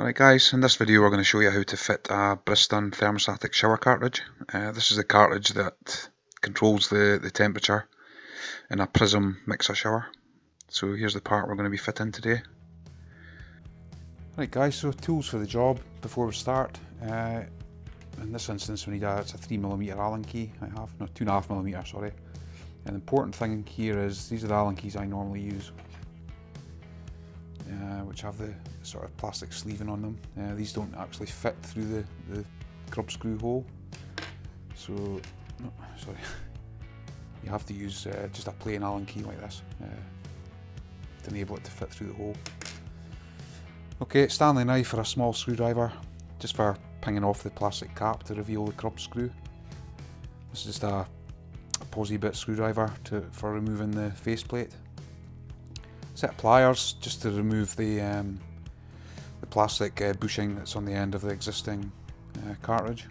Alright guys, in this video we're going to show you how to fit a Bristan thermostatic shower cartridge. Uh, this is the cartridge that controls the, the temperature in a Prism mixer shower. So here's the part we're going to be fitting today. Right guys, so tools for the job before we start. Uh, in this instance we need a, it's a 3mm Allen key I have, no 2.5mm sorry. And the important thing here is these are the Allen keys I normally use. Uh, which have the sort of plastic sleeving on them. Uh, these don't actually fit through the, the grub screw hole. So, no, sorry, you have to use uh, just a plain Allen key like this uh, to enable it to fit through the hole. Okay, Stanley knife for a small screwdriver, just for pinging off the plastic cap to reveal the grub screw. This is just a, posy bit screwdriver to, for removing the faceplate set of pliers just to remove the um, the plastic uh, bushing that's on the end of the existing uh, cartridge.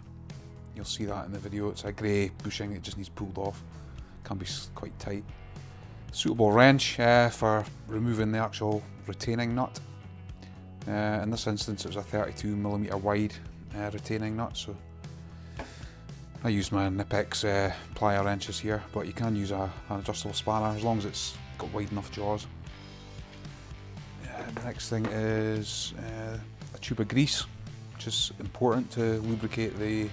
You'll see that in the video. It's a grey bushing that just needs pulled off. Can be quite tight. Suitable wrench uh, for removing the actual retaining nut. Uh, in this instance, it was a 32mm wide uh, retaining nut, so I use my Knipex uh, plier wrenches here, but you can use a, an adjustable spanner as long as it's got wide enough jaws the next thing is uh, a tube of grease, which is important to lubricate the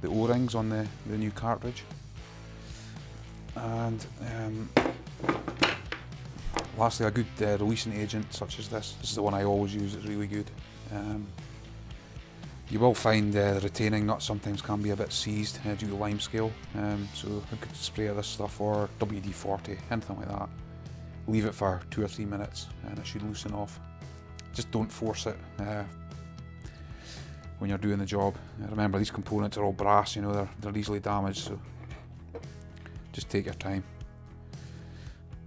the O-rings on the, the new cartridge. And um, lastly, a good uh, releasing agent such as this. This is the one I always use, it's really good. Um, you will find uh, the retaining nut sometimes can be a bit seized uh, due to lime scale, um, so a good spray of this stuff or WD-40, anything like that leave it for two or three minutes and it should loosen off. Just don't force it uh, when you're doing the job. Remember these components are all brass, you know, they're, they're easily damaged, so just take your time.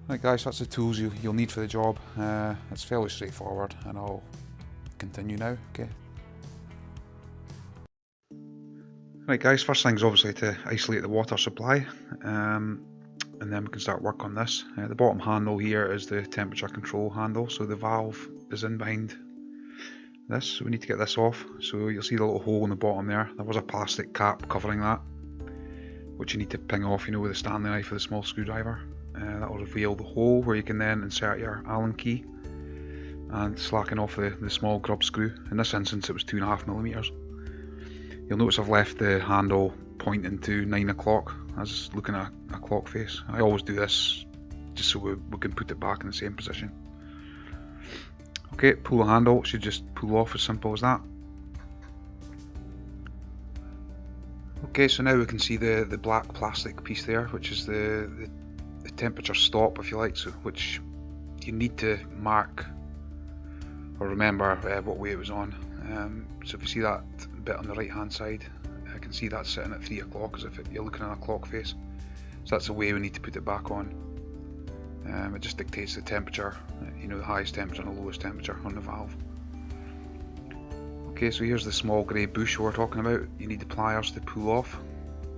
Right guys, that's the tools you, you'll need for the job. Uh, it's fairly straightforward and I'll continue now, okay? Right guys, first thing's obviously to isolate the water supply. Um, and then we can start work on this. Uh, the bottom handle here is the temperature control handle, so the valve is in behind this, so we need to get this off. So you'll see the little hole in the bottom there. There was a plastic cap covering that, which you need to ping off, you know, with a Stanley knife with the small screwdriver. Uh, that will reveal the hole where you can then insert your Allen key and slacken off the, the small grub screw. In this instance it was 2.5 millimeters. You'll notice I've left the handle pointing to 9 o'clock as looking at a clock face. I always do this just so we, we can put it back in the same position. Okay, pull the handle, it should just pull off as simple as that. Okay, so now we can see the, the black plastic piece there, which is the, the, the temperature stop, if you like, so which you need to mark or remember uh, what way it was on. Um, so if you see that bit on the right hand side, can see that's sitting at 3 o'clock as if it, you're looking at a clock face. So that's the way we need to put it back on. Um, it just dictates the temperature, you know, the highest temperature and the lowest temperature on the valve. Okay, so here's the small grey bush we're talking about. You need the pliers to pull off.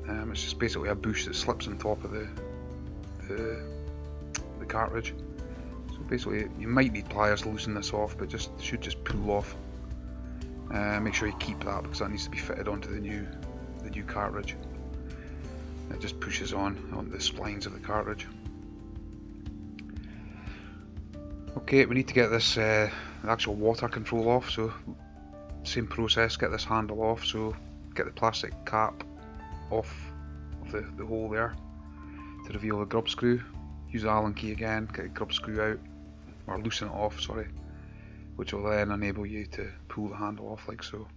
Um, it's just basically a bush that slips on top of the, the, the cartridge. So basically, you might need pliers to loosen this off, but just should just pull off. Uh, make sure you keep that because that needs to be fitted onto the new the new cartridge. It just pushes on on the splines of the cartridge. Okay, we need to get this uh, actual water control off, so same process, get this handle off, so get the plastic cap off of the, the hole there to reveal the grub screw. Use the Allen key again, get the grub screw out, or loosen it off, sorry, which will then enable you to pull the handle off like so.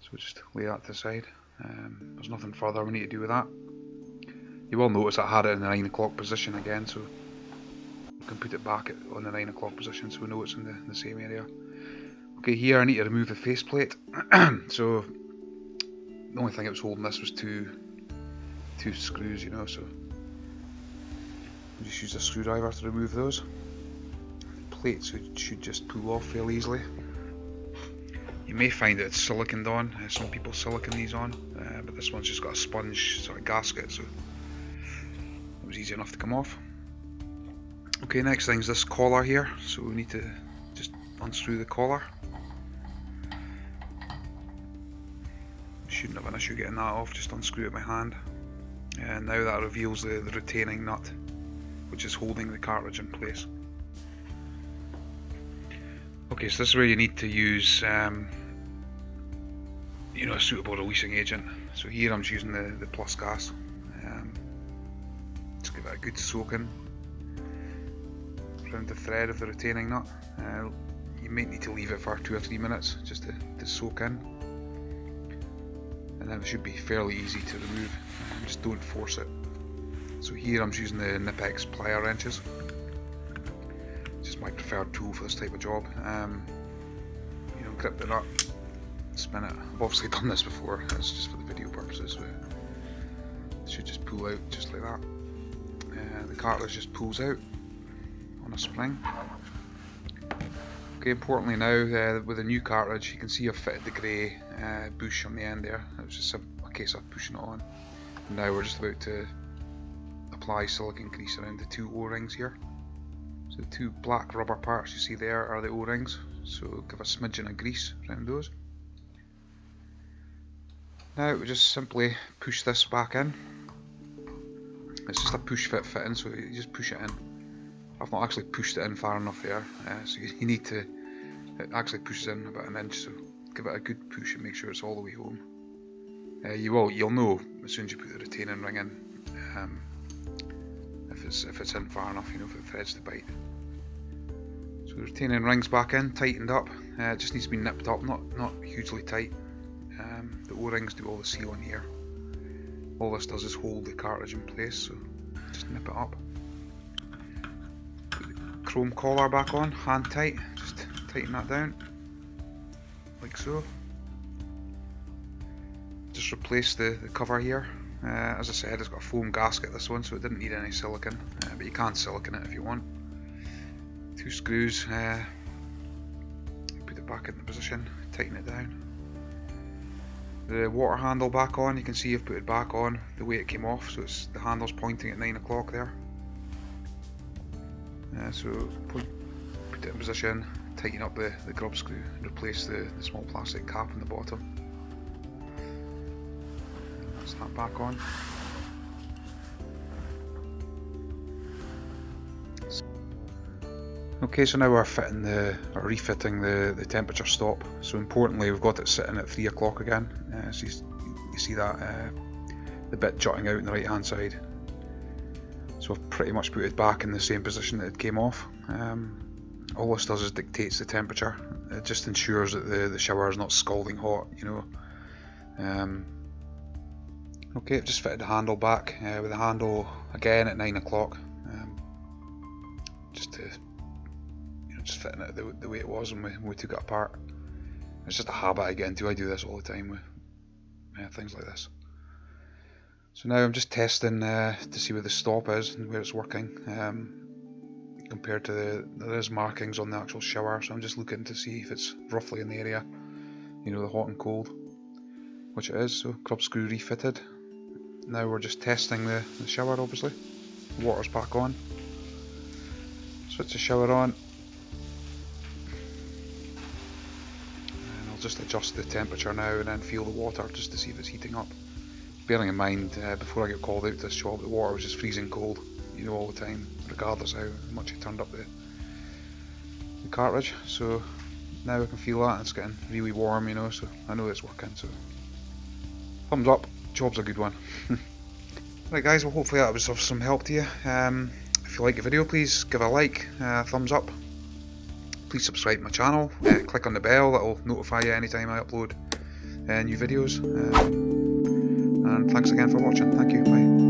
So just lay that to the side. Um, there's nothing further we need to do with that. You will notice I had it in the 9 o'clock position again, so we can put it back on the 9 o'clock position so we know it's in the, in the same area. Okay, here I need to remove the faceplate. so the only thing that was holding this was two two screws, you know, so just use a screwdriver to remove those. The plates should just pull off fairly easily. You may find that it's siliconed on, uh, some people silicon these on, uh, but this one's just got a sponge sort of gasket, so it was easy enough to come off. Okay, next thing is this collar here, so we need to just unscrew the collar. Shouldn't have an issue getting that off, just unscrew it by hand. And now that reveals the, the retaining nut, which is holding the cartridge in place. Okay, so this is where you need to use um, you know, a suitable releasing agent. So here I'm just using the, the Plus Gas. Um, just give it a good soaking around the thread of the retaining nut. Uh, you might need to leave it for two or three minutes just to, to soak in. And then it should be fairly easy to remove. Um, just don't force it. So here I'm just using the Knipex plier wrenches. My preferred tool for this type of job. Um, you know, grip the nut, spin it. I've obviously done this before, it's just for the video purposes. It should just pull out just like that. Uh, the cartridge just pulls out on a spring. Okay, importantly now, uh, with a new cartridge, you can see I've fitted the grey uh, bush on the end there. It was just a, a case of pushing it on. And now we're just about to apply silicone grease around the two O-rings here. The two black rubber parts you see there are the O-rings. So give a smidgen of grease around those. Now we just simply push this back in. It's just a push fit fitting, so you just push it in. I've not actually pushed it in far enough there, uh, so you, you, need to, it actually pushes in about an inch, so give it a good push and make sure it's all the way home. Uh, you will, you'll know as soon as you put the retaining ring in, um, if it's if it's in far enough, you know, if it threads to bite. So the retaining ring's back in, tightened up. Uh, it just needs to be nipped up, not not hugely tight. Um, the O-rings do all the sealing here. All this does is hold the cartridge in place, so just nip it up. The chrome collar back on, hand tight, just tighten that down, like so. Just replace the, the cover here. Uh, as I said, it's got a foam gasket this one, so it didn't need any silicone, uh, but you can silicone it if you want. Two screws, uh, put it back in the position, tighten it down the water handle back on. You can see I've put it back on the way it came off, so it's the handle's pointing at 9 o'clock there. Uh, so put, put it in position, tighten up the, the grub screw and replace the, the small plastic cap on the bottom. That's that back on. Okay, so now we're fitting the, or refitting the, the temperature stop. So importantly, we've got it sitting at 3 o'clock again. Uh, so you, you, see that, uh, the bit jutting out on the right hand side. So I've pretty much put it back in the same position that it came off. Um, all this does is dictates the temperature. It just ensures that the, the shower is not scalding hot, you know. Um, okay, I've just fitted the handle back uh, with the handle again at 9 o'clock. Um, just to just fitting it the, the way it was when we, when we took it apart. It's just a habit I get into. I do this all the time with yeah, things like this. So now I'm just testing uh, to see where the stop is and where it's working. Um, compared to the there is markings on the actual shower, so I'm just looking to see if it's roughly in the area. You know, the hot and cold, which it is. So grub screw refitted. Now we're just testing the, the shower, obviously. water's back on. Switch the shower on. And I'll just adjust the temperature now and then feel the water just to see if it's heating up. Bearing in mind, uh, before I get called out to this job, the water was just freezing cold, you know, all the time, regardless how much you turned up the, the cartridge. So now I can feel that, it's getting really warm, you know, so I know it's working, so thumbs up, job's a good one. right guys, well hopefully that was of some help to you. Um, if you like the video, please give a like, uh, thumbs up, please subscribe to my channel, uh, click on the bell, that'll notify you anytime I upload uh, new videos. Um, and thanks again for watching, thank you, bye.